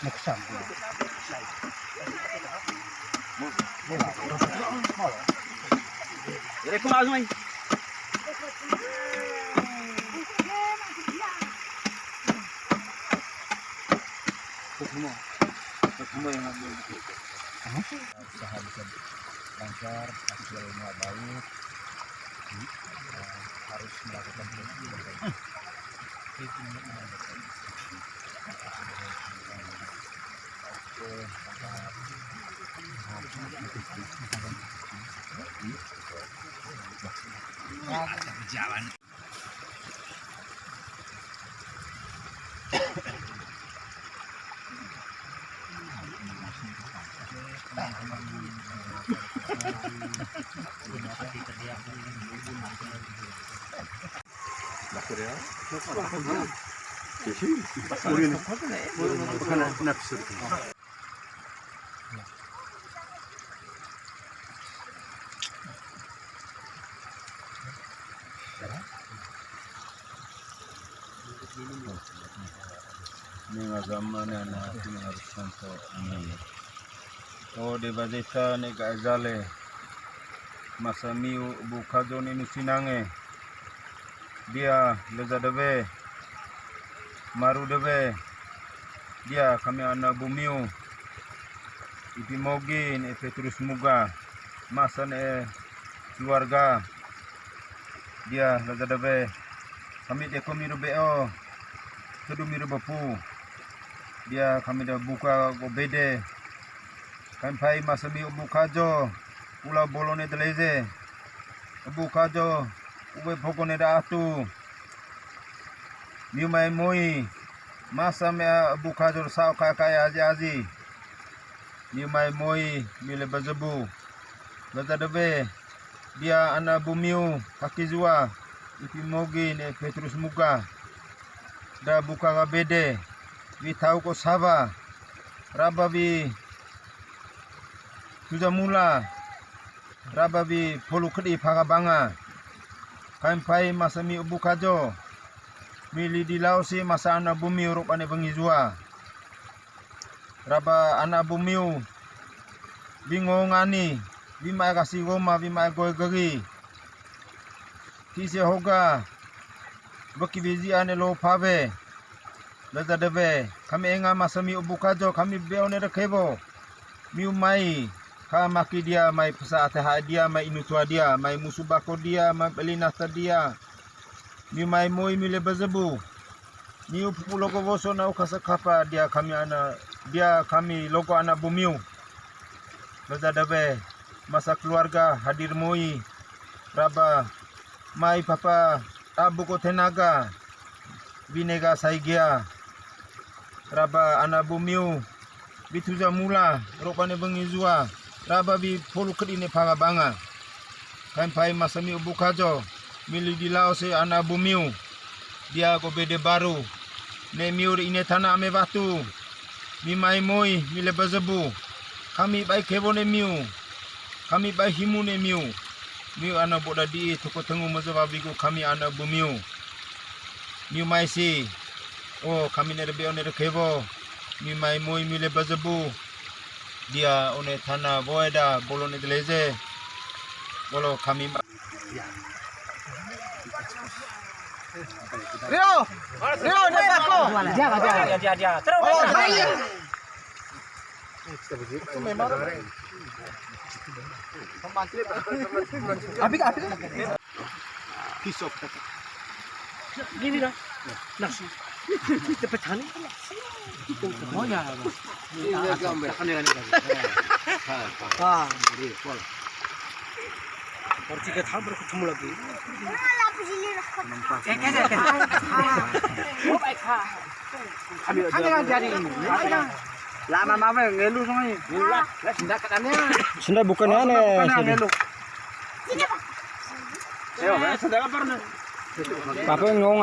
Usaha bisa lancar, baik. Eh, harus melakukan proses Jalan. Bukan nafsu. Mga zaman na natin harus santo. Amin. O de bazeta ne gazale. Masamiu bukazo ni nusinange. Dia leza Maru deve. Dia kami anak bumiu. Ipi mogin e Petrus muga. Masan e keluarga. Dia leza deve. Kami deko miru beo. Kedu miru bapu dia kami dah buka go bede kan pai masami ubu kajo ula bolone deleze ubu kajo ube pokone da atu miu mai moi masa me ubu kajo sao kaya aji aji miu mai moi mile bazabu baza debe dia ana bumiu kaki zua ipi mogi ne Petrus muka da buka ga bede vi tahu ko sava raba vi tuja mula raba vi polu kain pai masami ubu kajo mili di lau si masa ana bumi uruk ane bengi jua. Raba ana bumi bingo ngani bima kasi goma bima goy gagi kise hoga baki bizi ane lo pave Laza debe kami enga masami ubu kajo kami beone rekebo. Miu mai ka maki dia mai pesa dia mai inutua dia mai musu bako dia mai belinasta dia miu mai moi mile bezebu. Miu pupu logo voso na ukasa kapa dia kami ana dia kami logo anak bumiu. Laza debe masa keluarga hadir moi. Raba mai papa abu ko tenaga. Binega saigia. Raba ana bumiu. Bituja mula rokane bengi zua. Raba bi polu kedine panga banga. Kain pai masami ubu kajo mili di lao se ana bumiu. Dia go bede baru. Ne miur ine tanah ame batu mi mai moi mile bazabu kami bai kebone miu. Kami bai himu ne miu. Miu ana boda di toko tengu mazababiku kami ana bumiu. Miu mai si. Oh, kami nere be onere kebo. Mi mai moi mi le bazabu. Dia one tanah boeda bolone deleze. Bolo kami Rio, Rio, ini aku. Dia, dia, dia, dia. Terus. Itu memang. Abik, abi. Pisau. Ini dah. Nasi. Cepat tani. Oh ya. Ini gambar. Ini gambar. Ah, ini. Kalau. Pergi ke thang berkumpul lagi. Lama mama ngelu sama ini. Lah, katanya. Sunda bukan ane. Bukan ngelu. Ayo, sedang apa nih? Papa ngong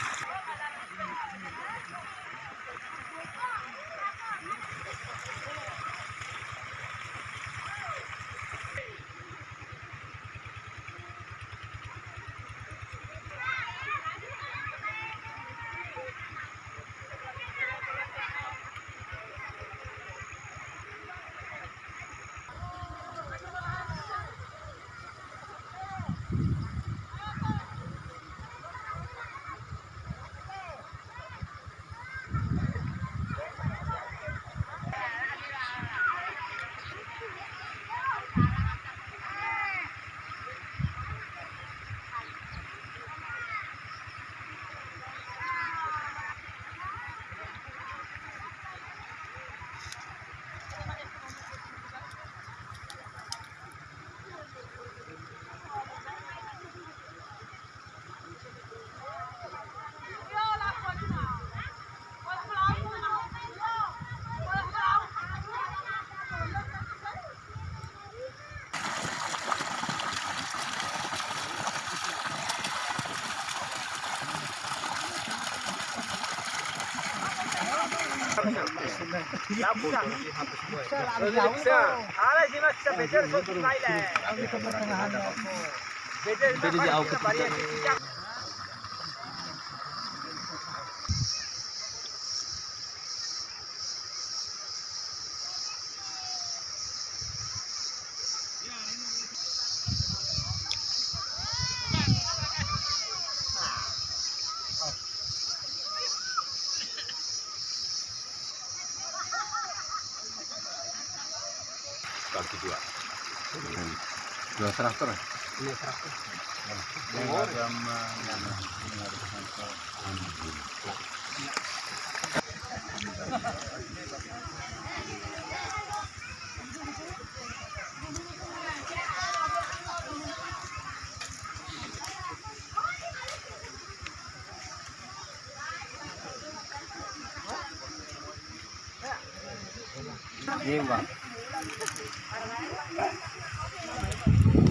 Apa Kaki Dua traktor. agama yang mengharuskan Iya, Bang.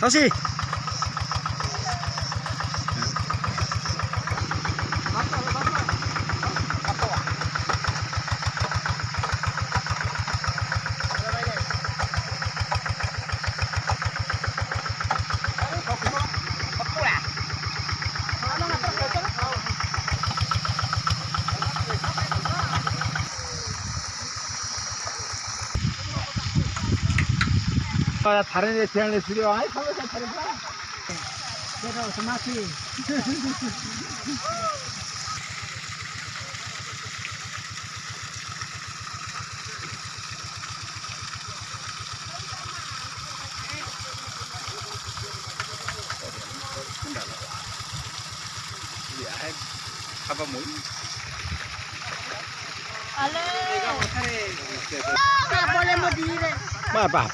Apa? 다른 애 대한에 수려 아이 가만히 다른 거 내가 오토마틱 Apa mau? nggak boleh